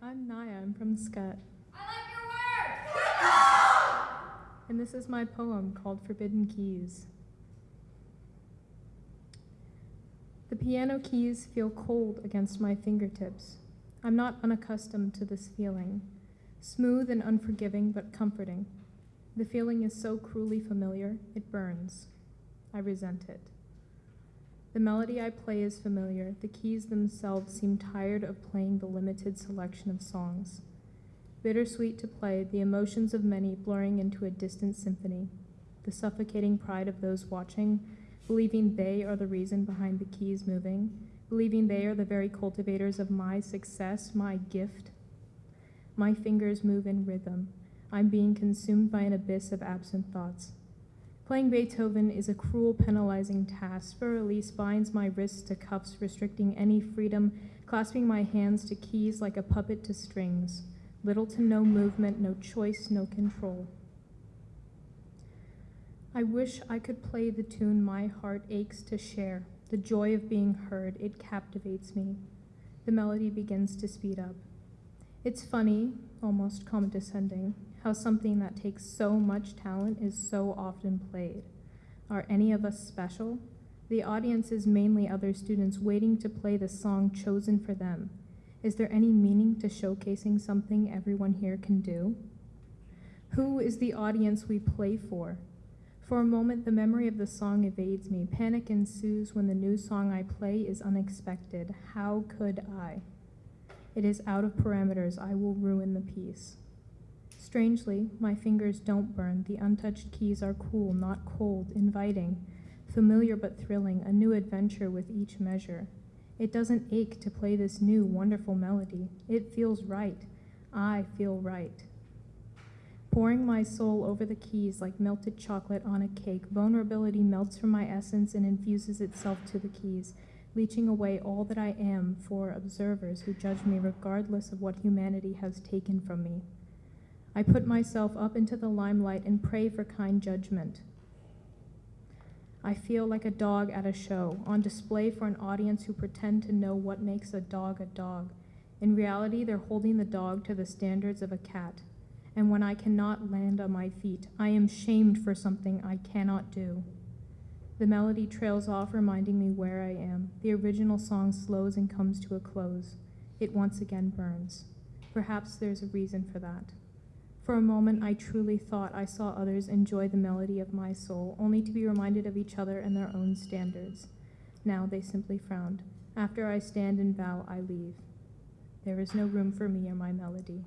Hi, I'm Naya. I'm from Scut. I like your work! And this is my poem called Forbidden Keys. The piano keys feel cold against my fingertips. I'm not unaccustomed to this feeling. Smooth and unforgiving, but comforting. The feeling is so cruelly familiar, it burns. I resent it. The melody I play is familiar. The keys themselves seem tired of playing the limited selection of songs. Bittersweet to play, the emotions of many blurring into a distant symphony. The suffocating pride of those watching, believing they are the reason behind the keys moving, believing they are the very cultivators of my success, my gift. My fingers move in rhythm. I'm being consumed by an abyss of absent thoughts. Playing Beethoven is a cruel, penalizing task. Für Elise binds my wrists to cuffs, restricting any freedom, clasping my hands to keys like a puppet to strings. Little to no movement, no choice, no control. I wish I could play the tune my heart aches to share. The joy of being heard, it captivates me. The melody begins to speed up. It's funny, almost condescending, how something that takes so much talent is so often played. Are any of us special? The audience is mainly other students waiting to play the song chosen for them. Is there any meaning to showcasing something everyone here can do? Who is the audience we play for? For a moment, the memory of the song evades me. Panic ensues when the new song I play is unexpected. How could I? It is out of parameters. I will ruin the piece. Strangely, my fingers don't burn. The untouched keys are cool, not cold, inviting, familiar but thrilling, a new adventure with each measure. It doesn't ache to play this new, wonderful melody. It feels right. I feel right. Pouring my soul over the keys like melted chocolate on a cake, vulnerability melts from my essence and infuses itself to the keys, leaching away all that I am for observers who judge me regardless of what humanity has taken from me. I put myself up into the limelight and pray for kind judgment. I feel like a dog at a show, on display for an audience who pretend to know what makes a dog a dog. In reality, they're holding the dog to the standards of a cat and when I cannot land on my feet, I am shamed for something I cannot do. The melody trails off, reminding me where I am. The original song slows and comes to a close. It once again burns. Perhaps there's a reason for that. For a moment, I truly thought I saw others enjoy the melody of my soul, only to be reminded of each other and their own standards. Now they simply frowned. After I stand and bow, I leave. There is no room for me or my melody.